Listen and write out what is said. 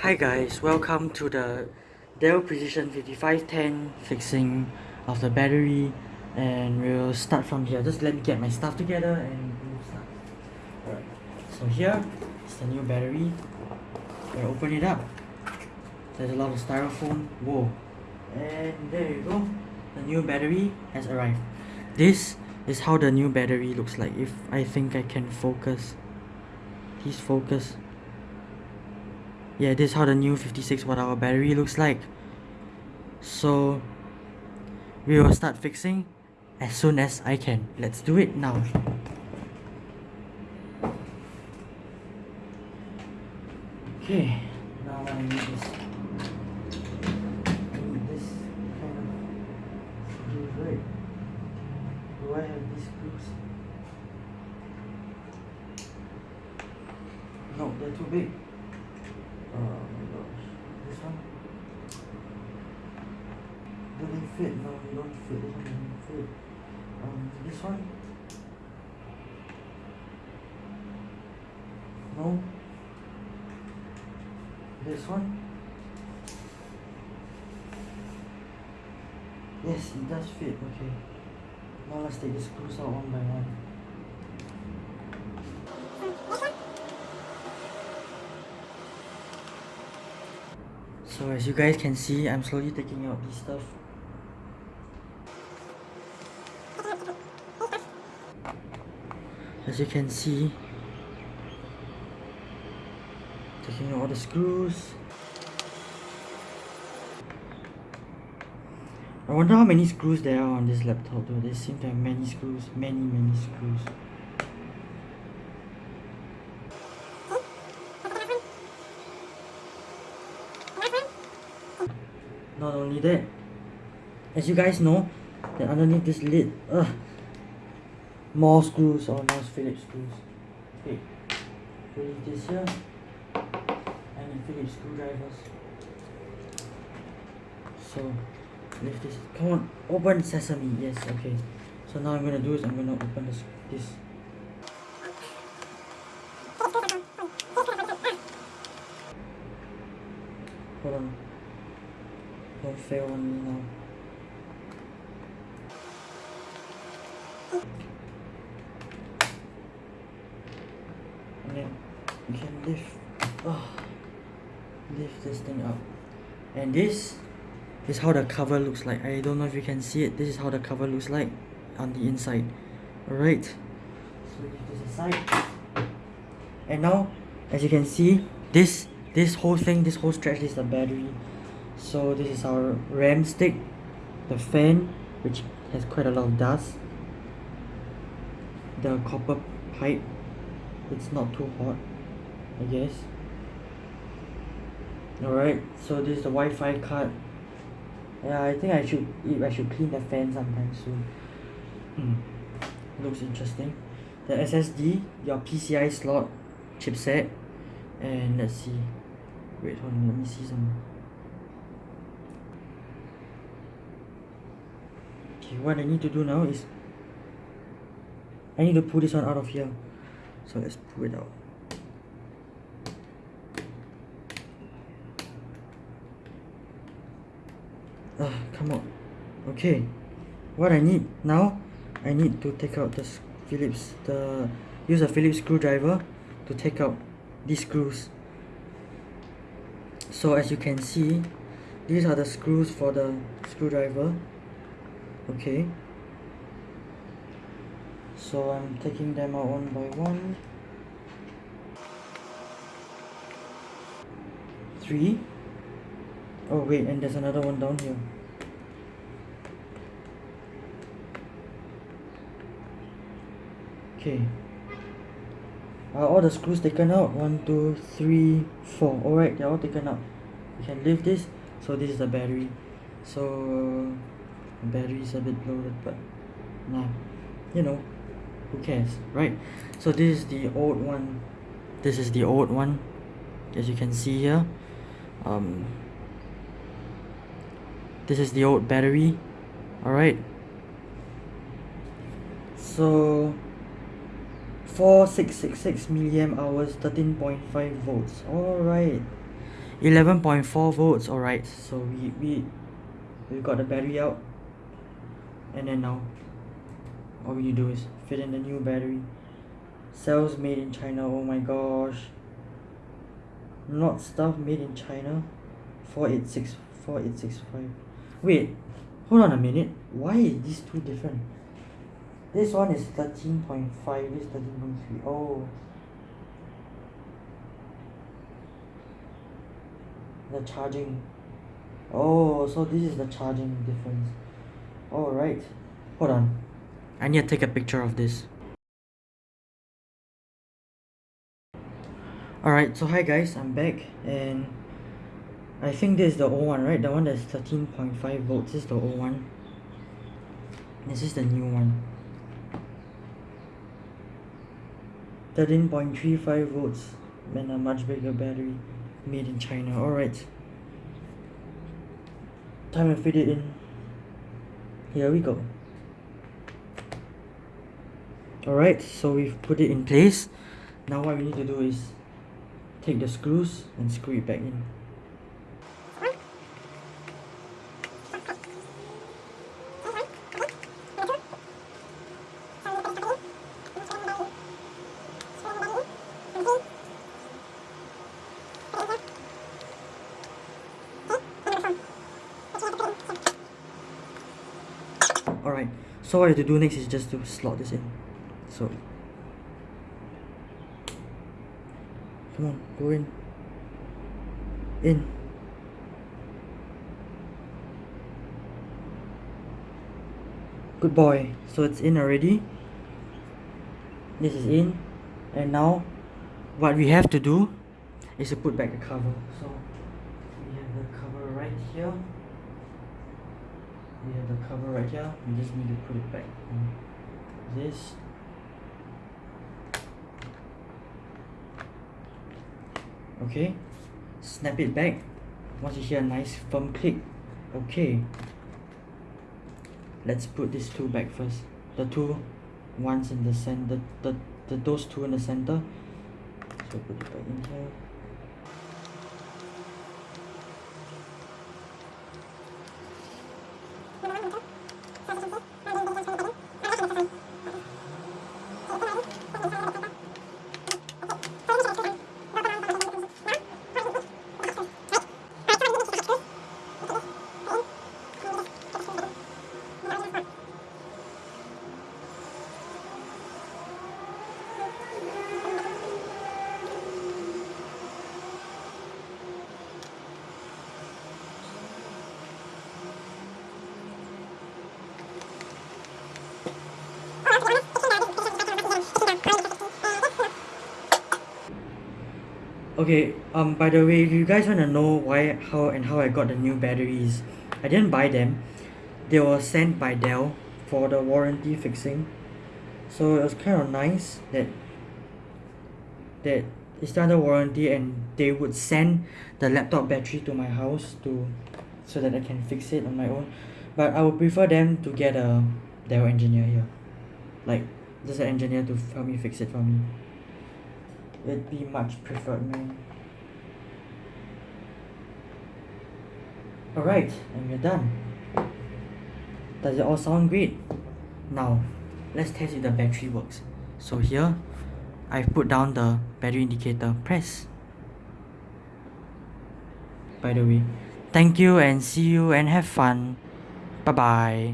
Hi guys, welcome to the Dell Precision 5510 fixing of the battery and we'll start from here. Just let me get my stuff together and we'll start. Alright, so here is the new battery. We'll open it up. There's a lot of styrofoam. Whoa. And there you go. The new battery has arrived. This is how the new battery looks like if I think I can focus. Please focus yeah this is how the new 56 watt hour battery looks like. So we will start fixing as soon as I can. Let's do it now. Okay now I need this. Kind of right? Do I have these screws? No they're too big Oh my gosh. This one? Do they fit? No, they don't fit. This one doesn't fit. Um, this one? No. This one? Yes, it does fit. Okay. Now let's take the screws out one by one. So as you guys can see, I'm slowly taking out this stuff. As you can see, taking out all the screws. I wonder how many screws there are on this laptop though. There seem to have many screws, many many screws. Not only that, as you guys know, that underneath this lid, uh, more screws or more Phillips screws. Okay, release this here. I need Phillips screwdrivers. So, lift this. Come on, open sesame. Yes, okay. So now I'm gonna do is I'm gonna open this. this. Hold on. On. And then you can lift, oh, lift this thing up. And this is how the cover looks like. I don't know if you can see it. This is how the cover looks like on the inside. Alright. So leave this aside. And now, as you can see, this this whole thing, this whole stretch is the battery so this is our RAM stick the fan which has quite a lot of dust. The copper pipe it's not too hot I guess. Alright so this is the Wi-Fi card. Yeah I think I should I should clean the fan sometime soon. Hmm. looks interesting. The SSD your PCI slot chipset and let's see. Wait hold on let me see some okay what I need to do now is I need to pull this one out of here. So let's pull it out. Ah come on. Okay what I need now I need to take out the Phillips the use a Phillips screwdriver to take out these screws. So as you can see these are the screws for the screwdriver okay. So I'm taking them out one by one. Three. Oh wait and there's another one down here. Okay. Are all the screws taken out? One two three four. All right they're all taken out. You can leave this. So this is the battery. So battery is a bit loaded but nah you know who cares right? So this is the old one. This is the old one as you can see here. Um this is the old battery all right so 4666 milliamp hours 13.5 volts all right 11.4 volts alright. So we we we got the battery out and then now all to do is fit in the new battery. Cells made in China oh my gosh. Not stuff made in China. 486 4865 wait hold on a minute. Why is these two different? This one is 13.5 this 13.3 oh. The charging. Oh so this is the charging difference alright hold on. I need to take a picture of this. Alright so hi guys I'm back and I think this is the old one right? The one that's 13.5 volts this is the old one. This is the new one. 13.35 volts and a much bigger battery made in China. Alright time to fit it in here we go. Alright so we've put it in place. Now what we need to do is take the screws and screw it back in alright so what you have to do next is just to slot this in. So come on go in. In. Good boy. So it's in already. This is in. And now what we have to do is to put back the cover. So we have the cover right here we have the cover right here. We just need to put it back on this. Okay. Snap it back. Once you hear a nice firm click okay. Let's put these two back first. The two ones in the center the, the those two in the center. So put it back in here okay um by the way if you guys want to know why how and how I got the new batteries? I didn't buy them. They were sent by Dell for the warranty fixing. So it was kind of nice that that it's under warranty and they would send the laptop battery to my house to so that I can fix it on my own. But I would prefer them to get a Dell engineer here. Like just an engineer to help me fix it for me it'd be much preferred man alright and we're done. Does it all sound great? Now let's test if the battery works. So here I've put down the battery indicator. Press. By the way thank you and see you and have fun. Bye bye